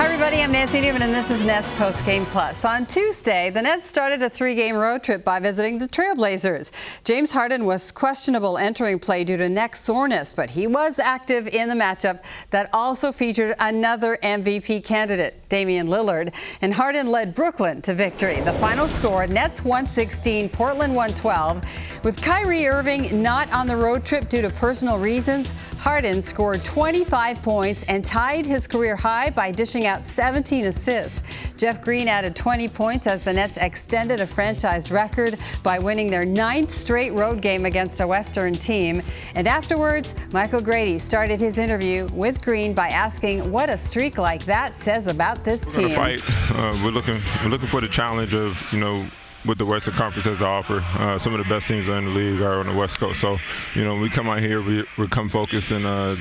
Hi, everybody. I'm Nancy Newman, and this is Nets Post Game Plus. On Tuesday, the Nets started a three game road trip by visiting the Trailblazers. James Harden was questionable entering play due to neck soreness, but he was active in the matchup that also featured another MVP candidate, Damian Lillard. And Harden led Brooklyn to victory. The final score Nets 116, Portland 112. With Kyrie Irving not on the road trip due to personal reasons, Harden scored 25 points and tied his career high by dishing out 17 assists. Jeff Green added 20 points as the Nets extended a franchise record by winning their ninth straight road game against a Western team. And afterwards, Michael Grady started his interview with Green by asking what a streak like that says about this we're team. Fight. Uh, we're looking. We're looking for the challenge of you know what the Western Conference has to offer. Uh, some of the best teams in the league are on the West Coast. So, you know, we come out here, we, we come focused and, uh,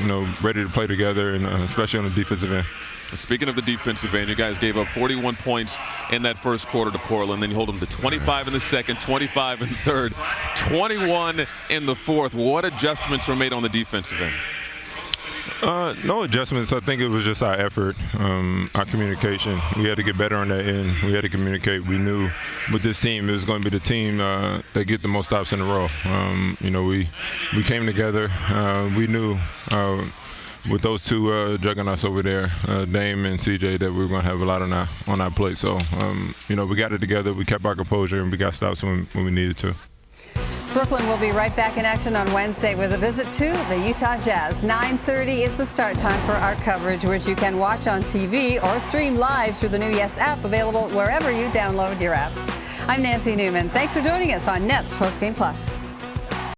you know, ready to play together, and uh, especially on the defensive end. Speaking of the defensive end, you guys gave up 41 points in that first quarter to Portland. Then you hold them to 25 in the second, 25 in the third, 21 in the fourth. What adjustments were made on the defensive end? Uh, no adjustments. I think it was just our effort, um, our communication. We had to get better on that end. We had to communicate. We knew with this team it was going to be the team uh, that get the most stops in a row. Um, you know, we we came together. Uh, we knew uh, with those two uh, juggernauts over there, uh, Dame and CJ, that we were going to have a lot on our on our plate. So, um, you know, we got it together. We kept our composure and we got stops when, when we needed to. Brooklyn will be right back in action on Wednesday with a visit to the Utah Jazz. 9.30 is the start time for our coverage, which you can watch on TV or stream live through the new Yes app, available wherever you download your apps. I'm Nancy Newman. Thanks for joining us on Nets Postgame Plus.